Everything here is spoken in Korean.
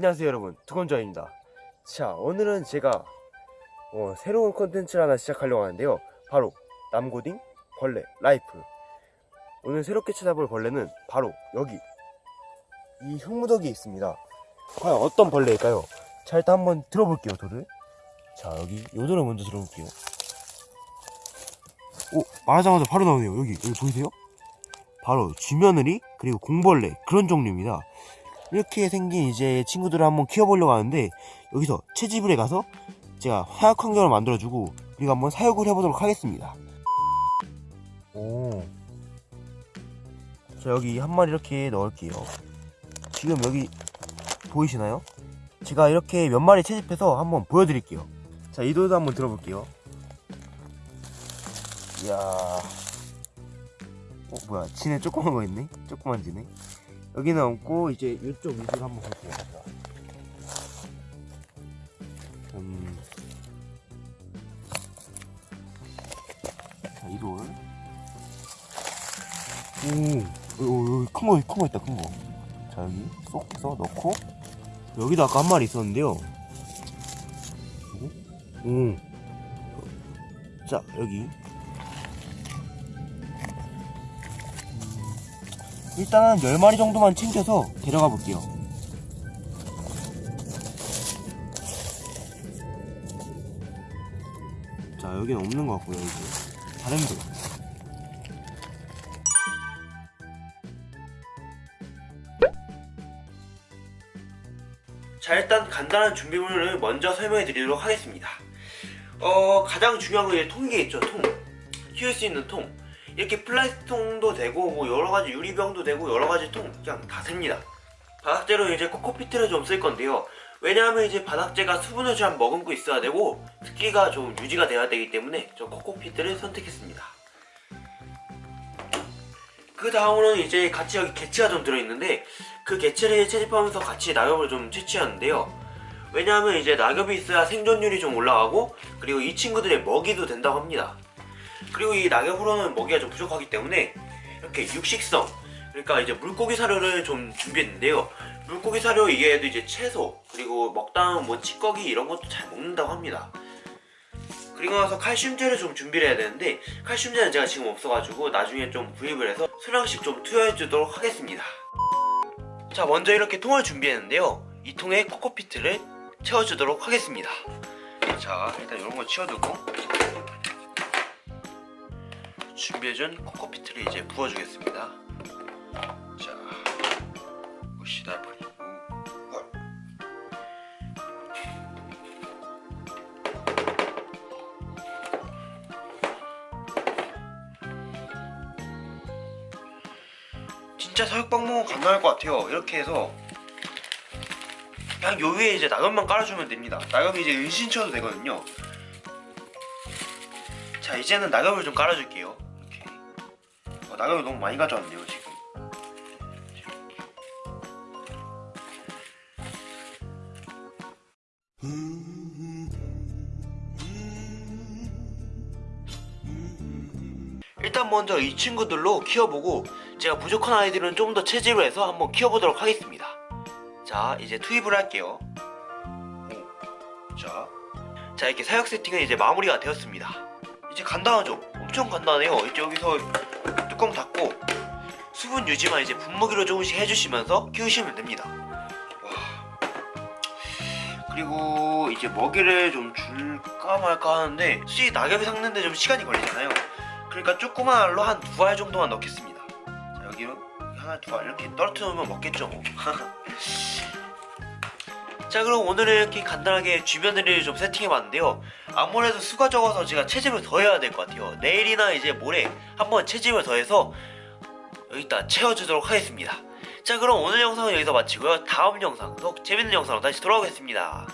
안녕하세요 여러분. 두건조입니다. 자 오늘은 제가 어, 새로운 컨텐츠를 하나 시작하려고 하는데요. 바로 남고딩 벌레 life. 오늘 새롭게 찾아볼 벌레는 바로 여기. 이 흙무더기에 있습니다. 과연 어떤 벌레일까요? 자 일단 한번 들어볼게요 돌을. 자 여기 요 돌을 먼저 들어볼게요. 오 말하자마자 바로 나오네요. 여기 여기 보이세요? 바로 쥐며느리 그리고 공벌레 그런 종류입니다 이렇게 생긴 이제 친구들을 한번 키워보려고 하는데 여기서 채집을 해 가서 제가 화약 환경을 만들어주고 그리고 한번 사육을 해보도록 하겠습니다. 오. 자 여기 한 마리 이렇게 넣을게요. 지금 여기 보이시나요? 제가 이렇게 몇 마리 채집해서 한번 보여드릴게요. 자 이도도 한번 들어볼게요. 이야. 어 뭐야. 지네 조그만 거 있네? 조그만 지네 여기는 없고 이제 이쪽 위주로 한번 볼게요. 음. 자, 이돌. 오, 오, 큰 거, 큰거 있다, 큰 거. 자, 여기 쏙 해서 넣고. 여기도 아까 한 마리 있었는데요. 오. 자, 여기. 일단 10마리 정도만 챙겨서 데려가 볼게요. 자, 여기는 없는 것 같고요, 이제. 다른 데. 자, 일단 간단한 준비물을 먼저 설명해 드리도록 하겠습니다. 어, 가장 중요한 건 이제 통이겠죠, 통. 키울 수 있는 통. 이렇게 플라스틱 통도 되고 뭐 여러가지 유리병도 되고 여러가지 통 그냥 다 셉니다. 바닥재로 이제 코코피트를 좀 쓸 건데요. 왜냐하면 이제 바닥재가 수분을 잘 머금고 있어야 되고 습기가 좀 유지가 돼야 되기 때문에 저 코코피트를 선택했습니다. 그 다음으로는 이제 같이 여기 개체가 좀 들어있는데 그 개체를 채집하면서 같이 낙엽을 좀 채취하는데요. 왜냐하면 이제 낙엽이 있어야 생존율이 좀 올라가고 그리고 이 친구들의 먹이도 된다고 합니다 그리고 이 낙엽으로는 먹이가 좀 부족하기 때문에 이렇게 육식성 그러니까 이제 물고기 사료를 좀 준비했는데요. 물고기 사료 이게도 이제 채소 그리고 먹다면 뭐 찌꺼기 이런 것도 잘 먹는다고 합니다. 그리고 나서 칼슘제를 좀 준비를 해야 되는데 칼슘제는 제가 지금 없어가지고 나중에 좀 구입을 해서 소량씩 좀 투여해 주도록 하겠습니다. 자 먼저 이렇게 통을 준비했는데요. 이 통에 코코피트를 채워주도록 하겠습니다. 자 일단 이런 거 치워두고 준비해준 코코피트를 이제 부어주겠습니다. 자 여기다 버리고 진짜 사육 방법은 간단할 것 같아요. 이렇게 해서 그냥 요 위에 이제 낙엽만 깔아주면 됩니다. 낙엽이 이제 은신 쳐도 되거든요. 자 이제는 낙엽을 좀 깔아줄게요 낙엽을 너무 많이 가져왔네요 지금. 일단 먼저 이 친구들로 키워보고 제가 부족한 아이들은 좀 더 채집을 해서 한번 키워보도록 하겠습니다. 자 이제 투입을 할게요. 오, 자, 자 이렇게 사육 세팅은 이제 마무리가 되었습니다. 이제 간단하죠? 엄청 간단해요. 이제 여기서 뚜껑 닫고 수분 유지만 이제 분무기로 조금씩 해주시면서 키우시면 됩니다 와. 그리고 이제 먹이를 좀 줄까 말까 하는데 솔직히 낙엽이 삭는데 좀 시간이 걸리잖아요 그러니까 조그만 알로 한 두 알 정도만 넣겠습니다 자 여기로 하나 두 알 이렇게 떨어뜨려 놓으면 먹겠죠 뭐. 자 그럼 오늘은 이렇게 간단하게 주변들을 좀 세팅해봤는데요. 아무래도 수가 적어서 제가 채집을 더 해야 될 것 같아요. 내일이나 이제 모레 한번 채집을 더 해서 여기다 채워주도록 하겠습니다. 자 그럼 오늘 영상은 여기서 마치고요. 다음 영상 더 재밌는 영상으로 다시 돌아오겠습니다